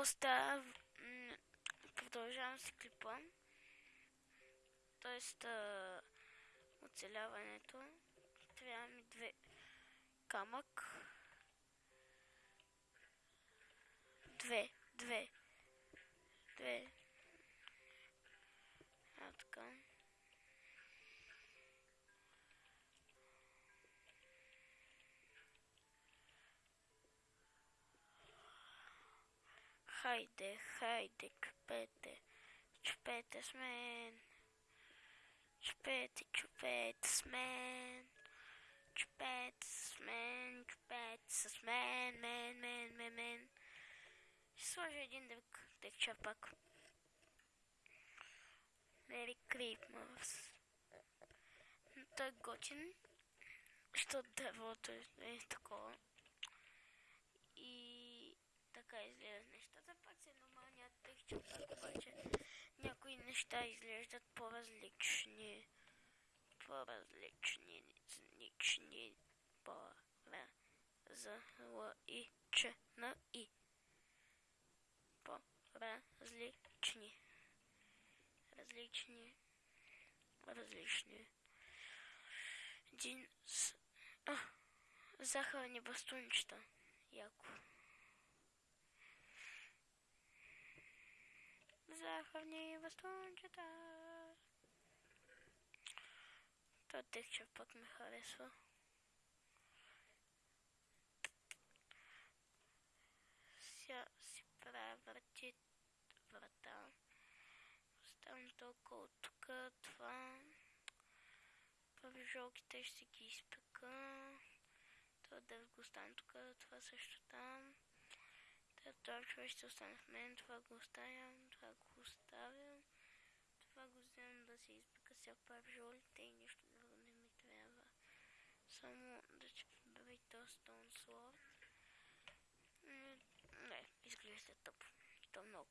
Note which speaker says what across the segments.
Speaker 1: какво става? М, Продължавам с клипа. Тоест, а, оцеляването. Трябва ми две камък. Две, две, две. А, така. Хайде, хайде, чупете, чупете с мен. Чупете, чупете с мен. Чупете с мен, чупете с мен, мен, мен, мен, мен. Ще сложа един друг текча пак. Merry Christmas. Той е готин, защото дървото е такова. така излежност. Та пак се нормални от тих човек, обаче някои неща изглеждат по-различни. По-различни, различни, по-различни. По-различни. Различни. Различни. Дин с... А, захар не бастунчата. Яку. Захарни бастунчета. Това текча пък ме харесва. Сега си правя врати, врата. Оставям толкова от тук, това. Павижолките ще ги изпека. Това да го оставям тук, това също там. Ще остане в мен, това го оставям, това го оставям. Това го вземам да се изпека сега павижолите и нищо друго не ми трябва. Само да прибера и то Stone Sword. Не, изглежда тъпо. И то много.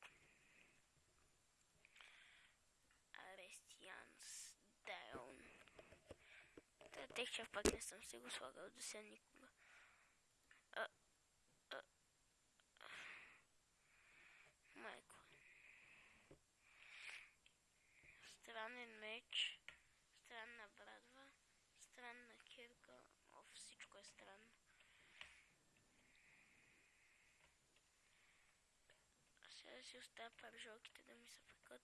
Speaker 1: Арестианс Даун. Текча пак не съм си го слагал до сега никога. А, а, а. Майко. Странен меч, странна брадва, странна кирка. О, всичко е странно. Сега да си оставя паржолките да ми се пекат.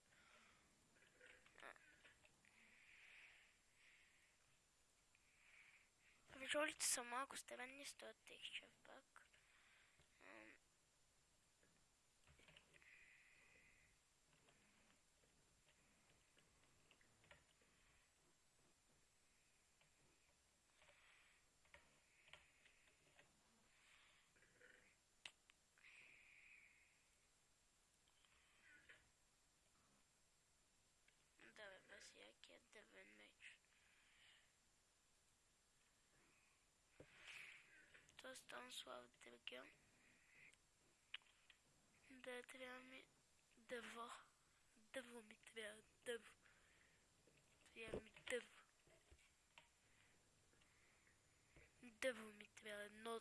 Speaker 1: Паржолите са малко странни с този текстчер То стан слава дъргя. Да, трябва ми дърво. Дърво ми трябва, дърво. Трябва ми дърво. Дърво ми трябва, едно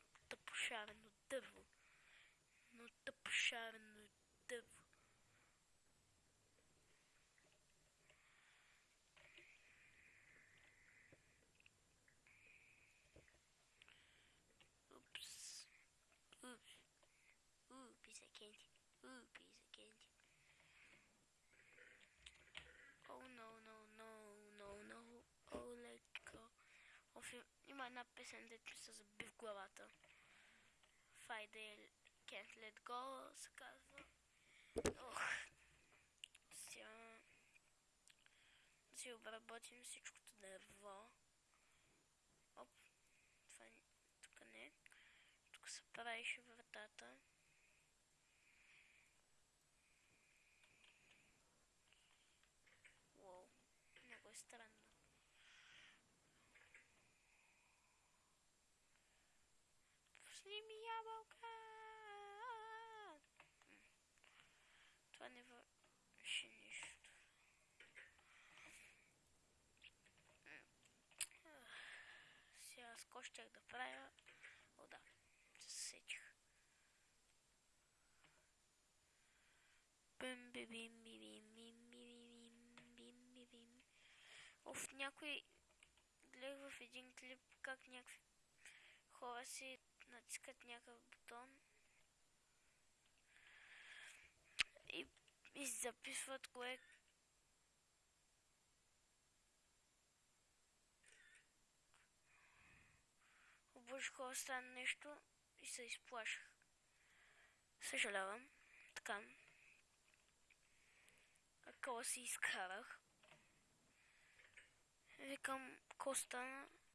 Speaker 1: of candy. Oh no, no, no, no, no. Oh, let go. Оф, има една песен, дето ми се заби в главата. Friday Can't Let Go се казва. Ох. Сега да си обработим всичкото дърво. Оп. Това тук не. Тук се правеше вратата. Уоу, много е странно. Пусни ми ябълка! Това не върши нищо. Сега с какво да правя? О, да, се бим, бим, бим, бим, бим, бим, бим, бим. Оф, някой гледах в един клип как някакви хора си натискат някакъв бутон и, и записват кое обаче хора стана нещо и се изплашах. Съжалявам. Така. Акъла си изкарах. Викам костана.